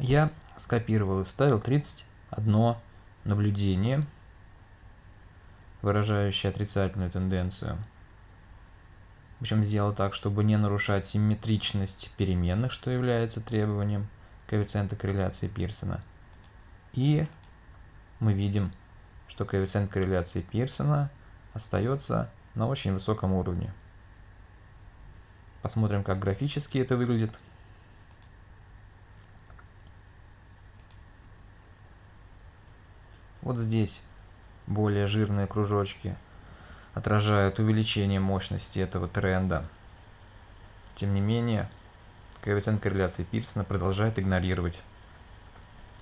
я скопировал и вставил 31 наблюдение, выражающее отрицательную тенденцию. Причем сделал так, чтобы не нарушать симметричность переменных, что является требованием коэффициента корреляции Пирсона. И мы видим, что коэффициент корреляции Пирсона остается на очень высоком уровне. Посмотрим, как графически это выглядит. Вот здесь более жирные кружочки отражают увеличение мощности этого тренда. Тем не менее, коэффициент корреляции Пирсона продолжает игнорировать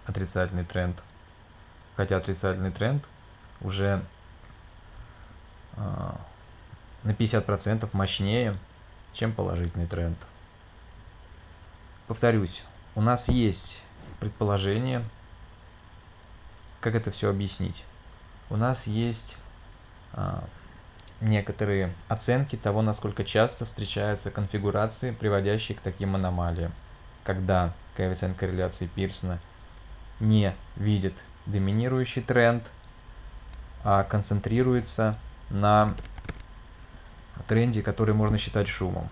отрицательный тренд. Хотя отрицательный тренд уже э, на 50% мощнее, чем положительный тренд. Повторюсь, у нас есть предположение, как это все объяснить. У нас есть э, некоторые оценки того, насколько часто встречаются конфигурации, приводящие к таким аномалиям, когда коэффициент корреляции Пирсона не видит доминирующий тренд, а концентрируется на тренде, который можно считать шумом.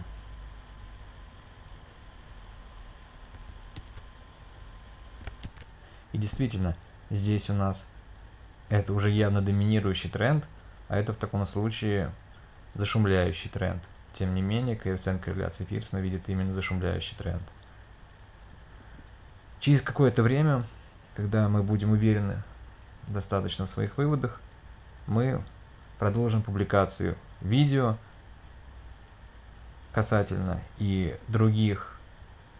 И действительно, здесь у нас это уже явно доминирующий тренд, а это в таком случае зашумляющий тренд. Тем не менее, коэффициент корреляции Пирсона видит именно зашумляющий тренд. Через какое-то время, когда мы будем уверены достаточно в своих выводах, мы продолжим публикацию видео касательно и других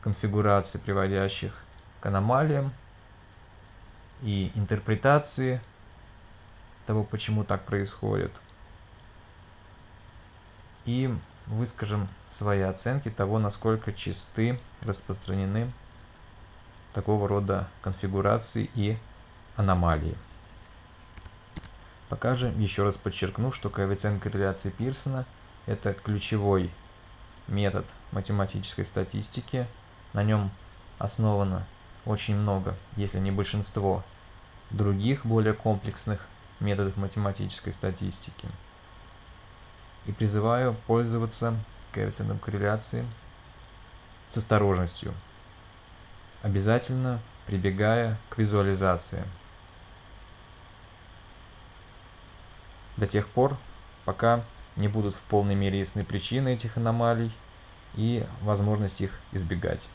конфигураций, приводящих к аномалиям, и интерпретации того, почему так происходит. И выскажем свои оценки того, насколько чисты, распространены такого рода конфигурации и аномалии. Пока же еще раз подчеркну, что коэффициент корреляции Пирсона – это ключевой метод математической статистики. На нем основано очень много, если не большинство, других более комплексных методов математической статистики. И призываю пользоваться коэффициентом корреляции с осторожностью, обязательно прибегая к визуализации. До тех пор, пока не будут в полной мере ясны причины этих аномалий и возможность их избегать.